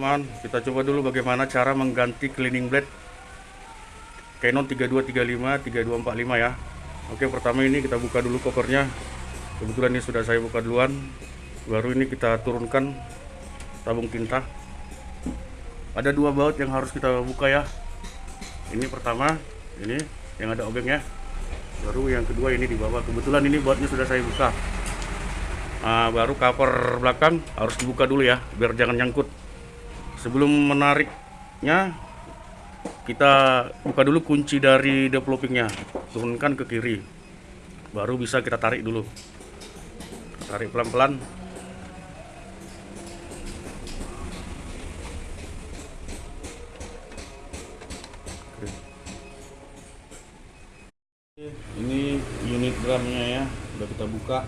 teman kita coba dulu bagaimana cara mengganti cleaning blade. Canon 3235 3245 ya. Oke pertama ini kita buka dulu covernya. Kebetulan ini sudah saya buka duluan. Baru ini kita turunkan tabung tinta. Ada dua baut yang harus kita buka ya. Ini pertama ini yang ada obengnya baru yang kedua ini di bawah. Kebetulan ini bautnya sudah saya buka. Nah, baru cover belakang harus dibuka dulu ya biar jangan nyangkut sebelum menariknya kita buka dulu kunci dari developingnya. Turunkan ke kiri. Baru bisa kita tarik dulu. Tarik pelan-pelan. Ini unit drumnya ya udah kita buka.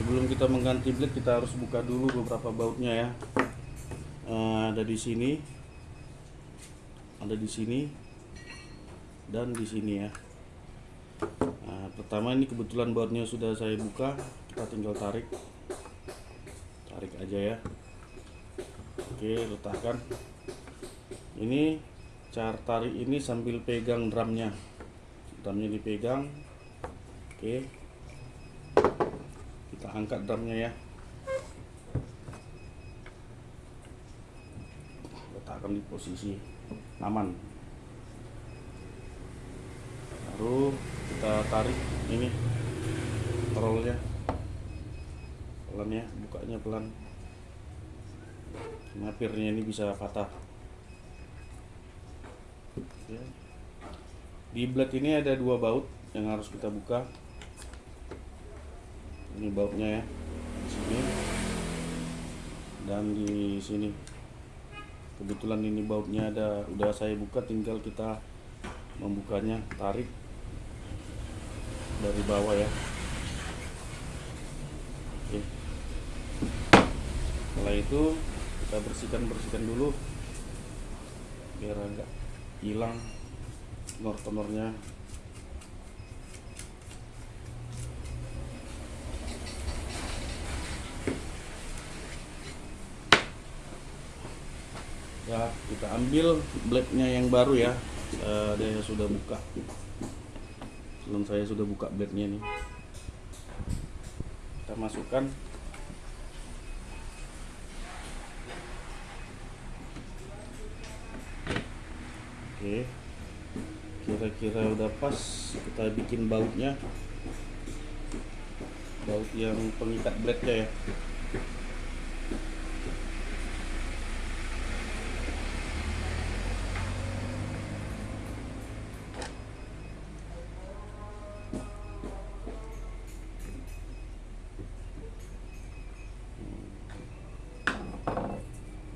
Sebelum kita mengganti blade kita harus buka dulu beberapa bautnya ya ada di sini. Ada di sini. Dan di sini ya. Nah, pertama ini kebetulan bautnya sudah saya buka. Kita tinggal tarik. Tarik aja ya. Oke letakkan. Ini cara tarik ini sambil pegang drumnya. Drumnya dipegang. Oke. Kita angkat drumnya ya letakkan di posisi aman. Baru kita tarik ini rollnya pelan ya bukanya pelan. Mapirnya ini bisa patah. Ya. di blade ini ada dua baut yang harus kita buka. Ini bautnya ya di sini. Dan di sini kebetulan ini bautnya ada udah saya buka tinggal kita membukanya tarik dari bawah ya. Oke. Setelah itu kita bersihkan bersihkan dulu biar enggak hilang tenor-tenornya ya kita ambil blade-nya yang baru ya. Uh, dia sudah buka. Belum saya sudah buka blade-nya nih kita masukkan. Oke. Kira-kira udah pas kita bikin bautnya. Baut yang pengikat blade-nya ya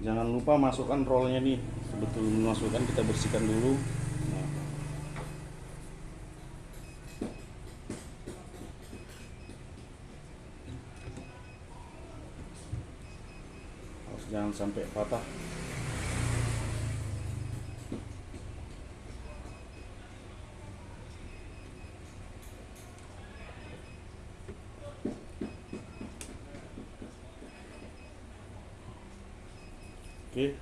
jangan lupa masukkan rollnya nih. Sebetulnya masukkan kita bersihkan dulu. Nah. jangan sampai patah Oke,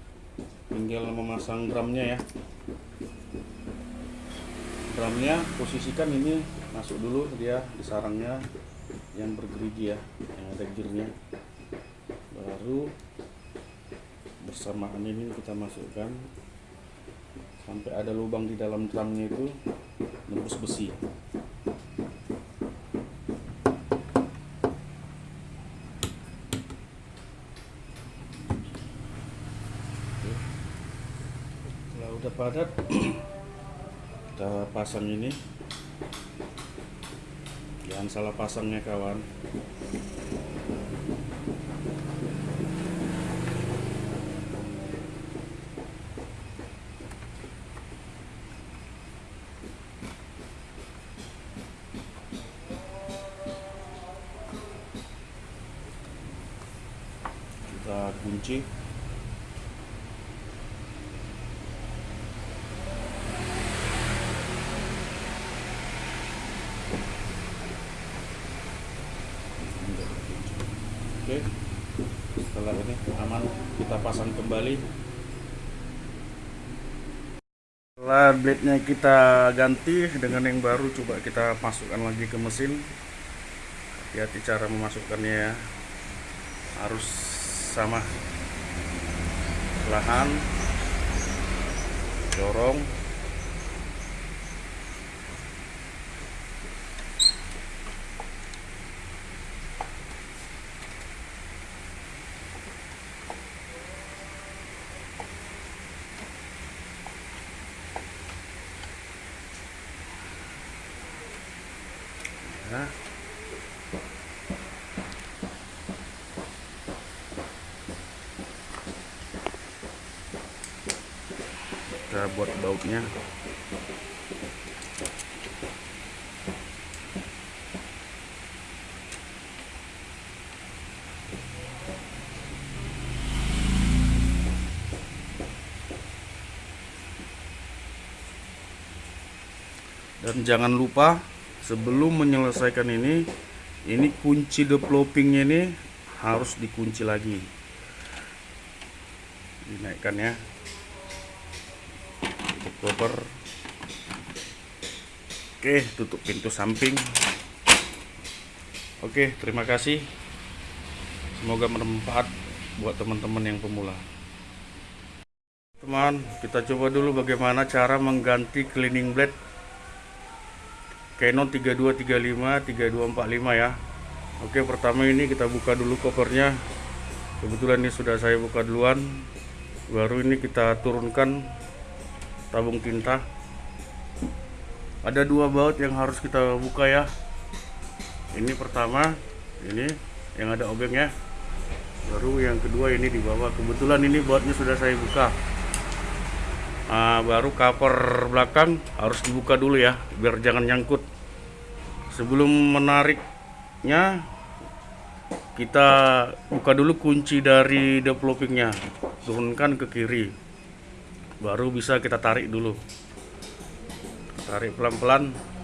tinggal memasang drumnya ya. Drumnya posisikan ini masuk dulu dia di sarangnya yang bergerigi ya, yang ada gearnya. Baru bersamaan ini kita masukkan sampai ada lubang di dalam drumnya itu nembus besi. Udah padat. Kita pasang ini. Jangan salah pasangnya kawan. Kita kunci oke setelah ini aman kita pasang kembali. Setelah blade nya kita ganti dengan yang baru coba kita masukkan lagi ke mesin. Hati-hati cara memasukkannya ya. Harus sama. Perlahan dorong ya kita buat bautnya. Dan jangan lupa sebelum menyelesaikan ini ini kunci developingnya ini harus dikunci lagi. Dinaikkan ya. Cover oke tutup pintu samping. Oke terima kasih. Semoga bermanfaat buat teman-teman yang pemula. Teman kita coba dulu bagaimana cara mengganti cleaning blade Canon 3235 3245 ya. Oke pertama ini kita buka dulu covernya. Kebetulan ini sudah saya buka duluan. Baru ini kita turunkan tabung tinta. Ada dua baut yang harus kita buka ya. Ini pertama ini yang ada obengnya. Baru yang kedua ini di bawah kebetulan ini bautnya sudah saya buka Nah, baru cover belakang harus dibuka dulu ya biar jangan nyangkut. Sebelum menariknya kita buka dulu kunci dari developingnya. Turunkan ke kiri. Baru bisa kita tarik dulu. Tarik pelan-pelan